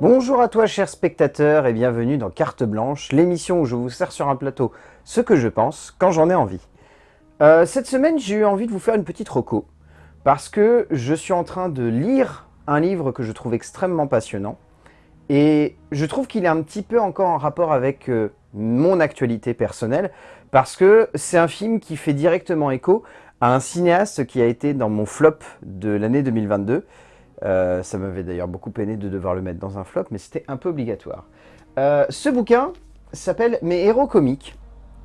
Bonjour à toi chers spectateurs et bienvenue dans Carte Blanche, l'émission où je vous sers sur un plateau ce que je pense quand j'en ai envie. Euh, cette semaine j'ai eu envie de vous faire une petite reco parce que je suis en train de lire un livre que je trouve extrêmement passionnant et je trouve qu'il est un petit peu encore en rapport avec euh, mon actualité personnelle parce que c'est un film qui fait directement écho à un cinéaste qui a été dans mon flop de l'année 2022 euh, ça m'avait d'ailleurs beaucoup peiné de devoir le mettre dans un flop, mais c'était un peu obligatoire. Euh, ce bouquin s'appelle « Mes héros comiques ».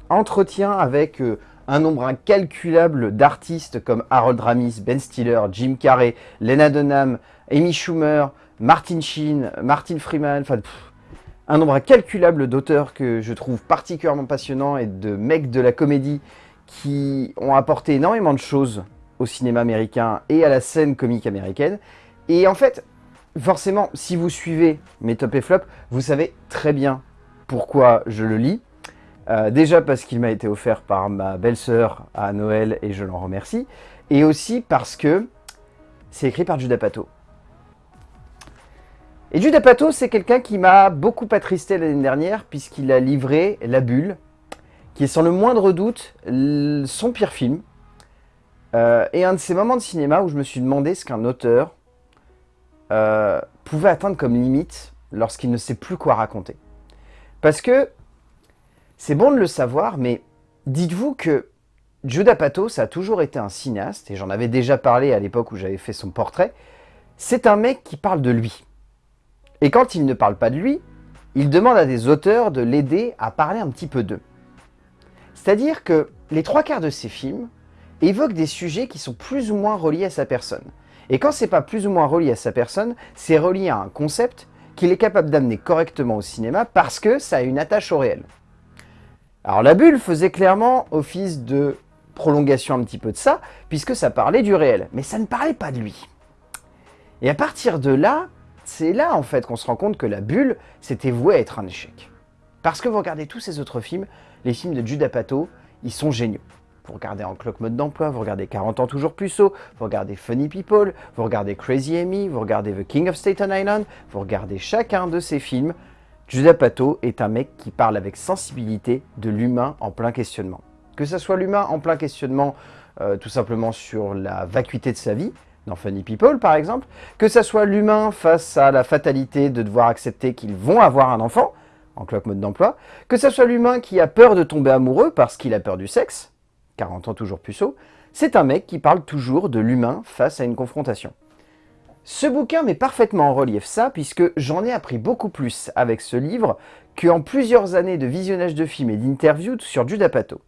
Entretien avec euh, un nombre incalculable d'artistes comme Harold Ramis, Ben Stiller, Jim Carrey, Lena Dunham, Amy Schumer, Martin Sheen, Martin Freeman, enfin un nombre incalculable d'auteurs que je trouve particulièrement passionnants et de mecs de la comédie qui ont apporté énormément de choses au cinéma américain et à la scène comique américaine. Et en fait, forcément, si vous suivez mes top et flop, vous savez très bien pourquoi je le lis. Euh, déjà parce qu'il m'a été offert par ma belle-sœur à Noël et je l'en remercie. Et aussi parce que c'est écrit par Judah Pato. Et Judah Pato, c'est quelqu'un qui m'a beaucoup attristé l'année dernière puisqu'il a livré La Bulle, qui est sans le moindre doute son pire film. Euh, et un de ces moments de cinéma où je me suis demandé ce qu'un auteur euh, pouvait atteindre comme limite lorsqu'il ne sait plus quoi raconter. Parce que c'est bon de le savoir, mais dites-vous que Judah Patos a toujours été un cinéaste, et j'en avais déjà parlé à l'époque où j'avais fait son portrait, c'est un mec qui parle de lui. Et quand il ne parle pas de lui, il demande à des auteurs de l'aider à parler un petit peu d'eux. C'est-à-dire que les trois quarts de ses films évoquent des sujets qui sont plus ou moins reliés à sa personne. Et quand c'est pas plus ou moins relié à sa personne, c'est relié à un concept qu'il est capable d'amener correctement au cinéma parce que ça a une attache au réel. Alors la bulle faisait clairement office de prolongation un petit peu de ça, puisque ça parlait du réel, mais ça ne parlait pas de lui. Et à partir de là, c'est là en fait qu'on se rend compte que la bulle, c'était voué à être un échec. Parce que vous regardez tous ces autres films, les films de Judah Pato, ils sont géniaux. Vous regardez En Clock Mode d'Emploi, vous regardez 40 ans toujours puceau, vous regardez Funny People, vous regardez Crazy Amy, vous regardez The King of Staten Island, vous regardez chacun de ces films. Judah Pato est un mec qui parle avec sensibilité de l'humain en plein questionnement. Que ce soit l'humain en plein questionnement euh, tout simplement sur la vacuité de sa vie, dans Funny People par exemple, que ce soit l'humain face à la fatalité de devoir accepter qu'ils vont avoir un enfant, en clock mode d'emploi, que ce soit l'humain qui a peur de tomber amoureux parce qu'il a peur du sexe, 40 ans toujours puceau, c'est un mec qui parle toujours de l'humain face à une confrontation. Ce bouquin met parfaitement en relief ça, puisque j'en ai appris beaucoup plus avec ce livre qu'en plusieurs années de visionnage de films et d'interviews sur Judah Pato.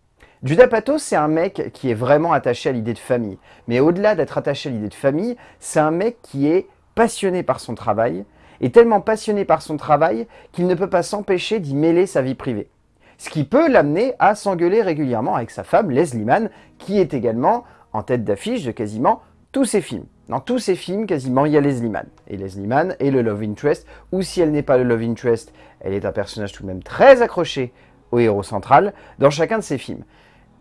Judah Pato, c'est un mec qui est vraiment attaché à l'idée de famille. Mais au-delà d'être attaché à l'idée de famille, c'est un mec qui est passionné par son travail, et tellement passionné par son travail qu'il ne peut pas s'empêcher d'y mêler sa vie privée ce qui peut l'amener à s'engueuler régulièrement avec sa femme Leslie Mann, qui est également en tête d'affiche de quasiment tous ses films. Dans tous ses films, quasiment, il y a Leslie Mann. Et Leslie Mann est le love interest, ou si elle n'est pas le love interest, elle est un personnage tout de même très accroché au héros central dans chacun de ses films.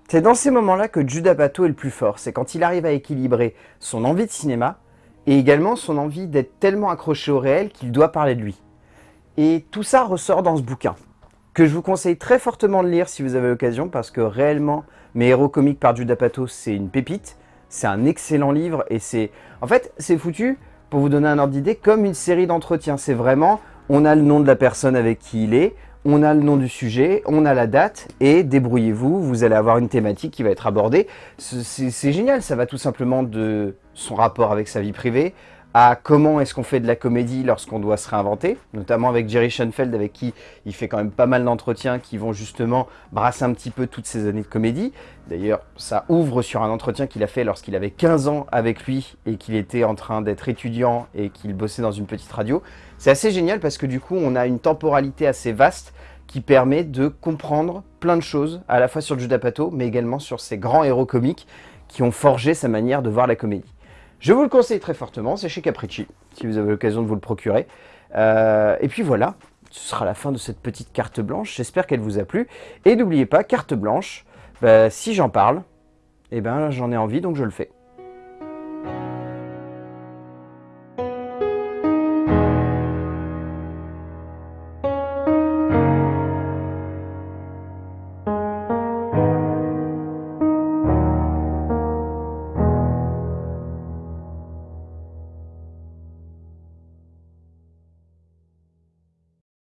C'est dans ces moments-là que Judah Pato est le plus fort, c'est quand il arrive à équilibrer son envie de cinéma et également son envie d'être tellement accroché au réel qu'il doit parler de lui. Et tout ça ressort dans ce bouquin que je vous conseille très fortement de lire si vous avez l'occasion, parce que réellement, Mes héros comiques par Judah Pato, c'est une pépite, c'est un excellent livre, et c'est... En fait, c'est foutu, pour vous donner un ordre d'idée, comme une série d'entretiens. C'est vraiment, on a le nom de la personne avec qui il est, on a le nom du sujet, on a la date, et débrouillez-vous, vous allez avoir une thématique qui va être abordée. C'est génial, ça va tout simplement de son rapport avec sa vie privée, à comment est-ce qu'on fait de la comédie lorsqu'on doit se réinventer, notamment avec Jerry Schoenfeld, avec qui il fait quand même pas mal d'entretiens qui vont justement brasser un petit peu toutes ces années de comédie. D'ailleurs, ça ouvre sur un entretien qu'il a fait lorsqu'il avait 15 ans avec lui et qu'il était en train d'être étudiant et qu'il bossait dans une petite radio. C'est assez génial parce que du coup, on a une temporalité assez vaste qui permet de comprendre plein de choses, à la fois sur Judah Pato, mais également sur ces grands héros comiques qui ont forgé sa manière de voir la comédie. Je vous le conseille très fortement, c'est chez Capricci, si vous avez l'occasion de vous le procurer. Euh, et puis voilà, ce sera la fin de cette petite carte blanche, j'espère qu'elle vous a plu. Et n'oubliez pas, carte blanche, bah, si j'en parle, eh ben, j'en ai envie, donc je le fais.